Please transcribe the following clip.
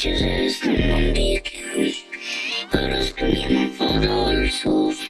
Just as the money can, but as the name of the